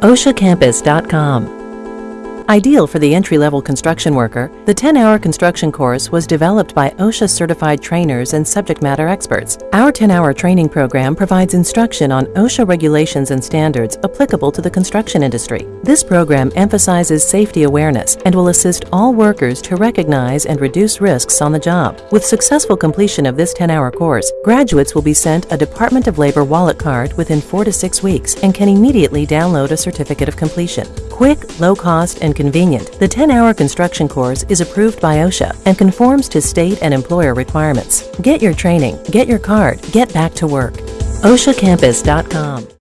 OSHACampus.com. Ideal for the entry-level construction worker, the 10-hour construction course was developed by OSHA certified trainers and subject matter experts. Our 10-hour training program provides instruction on OSHA regulations and standards applicable to the construction industry. This program emphasizes safety awareness and will assist all workers to recognize and reduce risks on the job. With successful completion of this 10-hour course, graduates will be sent a Department of Labor wallet card within 4 to 6 weeks and can immediately download a certificate of completion. Quick, low cost, and convenient, the 10 hour construction course is approved by OSHA and conforms to state and employer requirements. Get your training, get your card, get back to work. OSHACampus.com